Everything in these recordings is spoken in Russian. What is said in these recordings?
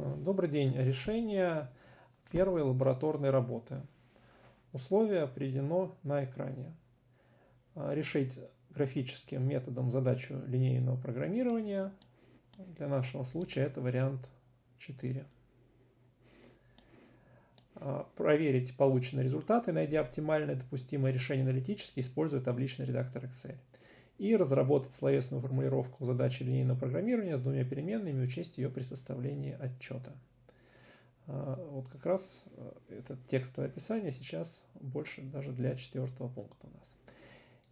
Добрый день. Решение первой лабораторной работы. Условие приведено на экране. Решить графическим методом задачу линейного программирования. Для нашего случая это вариант 4. Проверить полученные результаты, найдя оптимальное допустимое решение аналитически, используя табличный редактор Excel и разработать словесную формулировку задачи линейного программирования с двумя переменными и учесть ее при составлении отчета. А, вот как раз э, это текстовое описание сейчас больше даже для четвертого пункта у нас.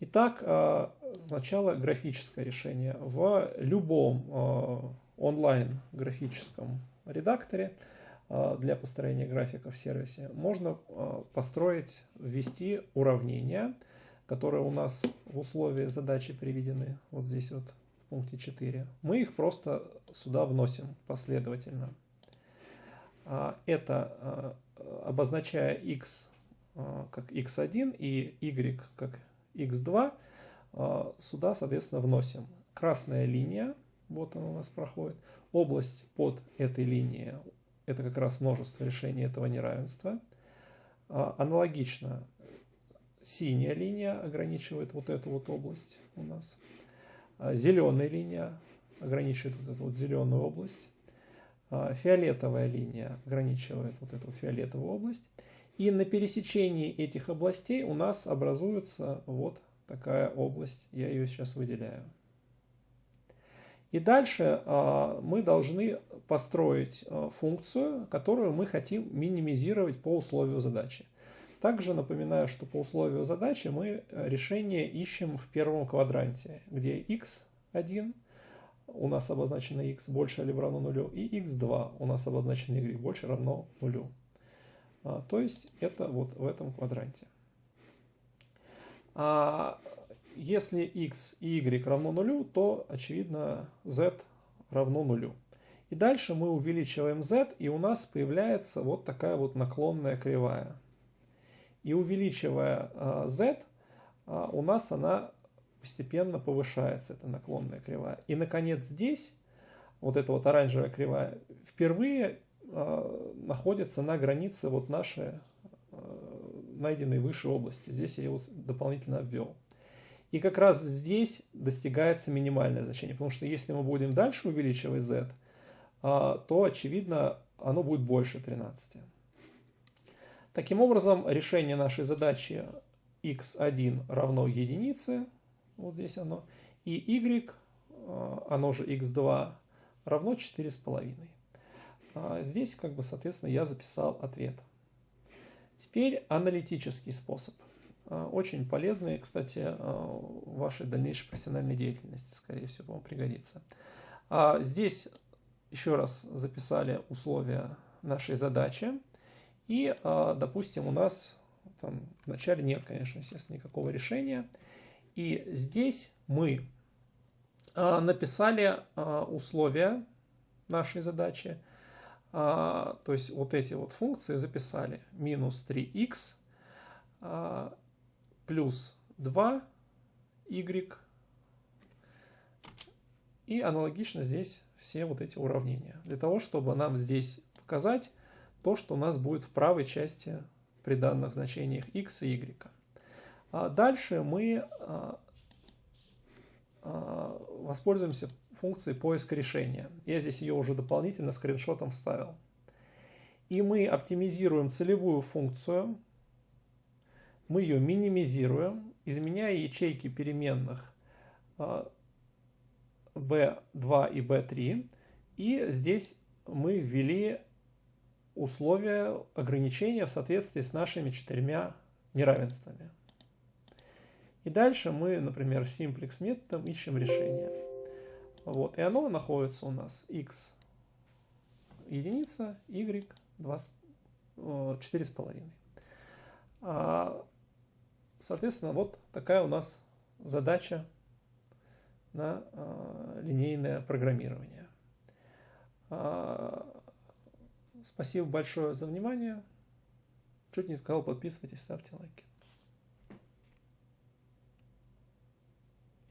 Итак, а, сначала графическое решение. В любом а, онлайн графическом редакторе для построения графика в сервисе можно построить, ввести уравнения – которые у нас в условии задачи приведены вот здесь вот в пункте 4, мы их просто сюда вносим последовательно. А, это а, обозначая x а, как x1 и y как x2, сюда, соответственно, вносим. Красная линия, вот она у нас проходит. Область под этой линией, это как раз множество решений этого неравенства. Аналогично Синяя линия ограничивает вот эту вот область у нас. А зеленая линия ограничивает вот эту вот зеленую область. А фиолетовая линия ограничивает вот эту вот фиолетовую область. И на пересечении этих областей у нас образуется вот такая область. Я ее сейчас выделяю. И дальше а, мы должны построить функцию, которую мы хотим минимизировать по условию задачи. Также напоминаю, что по условию задачи мы э, решение ищем в первом квадранте, где x1 у нас обозначено x больше или равно нулю, и x2 у нас обозначено y больше равно нулю. А, то есть это вот в этом квадранте. А если x и y равно нулю, то очевидно z равно нулю. И дальше мы увеличиваем z, и у нас появляется вот такая вот наклонная кривая. И увеличивая а, z, а, у нас она постепенно повышается, эта наклонная кривая. И, наконец, здесь, вот эта вот оранжевая кривая, впервые а, находится на границе вот нашей найденной выше области. Здесь я его дополнительно обвел. И как раз здесь достигается минимальное значение, потому что если мы будем дальше увеличивать z, то, очевидно, оно будет больше 13. Таким образом, решение нашей задачи x1 равно единице, вот здесь оно, и y, э, оно же x2, равно 4,5. А здесь, как бы, соответственно, я записал ответ. Теперь аналитический способ. А, очень полезный, кстати, э, в вашей дальнейшей профессиональной деятельности, скорее всего, вам пригодится. А здесь еще раз записали условия нашей задачи. И, а, допустим, у нас там вначале нет, конечно, естественно, никакого решения. И здесь мы а, написали а, условия нашей задачи. То есть вот эти вот функции записали. Минус 3х плюс 2y. И аналогично здесь все вот эти уравнения. Для того, чтобы нам здесь показать, то, что у нас будет в правой части при данных значениях x и y. А дальше мы а, а, воспользуемся функцией поиска решения. Я здесь ее уже дополнительно скриншотом вставил. И мы оптимизируем целевую функцию, мы ее минимизируем, изменяя ячейки переменных b2 и b3. И здесь мы ввели условия ограничения в соответствии с нашими четырьмя неравенствами. И дальше мы, например, simplex методом ищем решение. Вот, и оно находится у нас x единица, y 4,5. А, соответственно, вот такая у нас задача на а, линейное программирование. Спасибо большое за внимание. Чуть не сказал, подписывайтесь, ставьте лайки.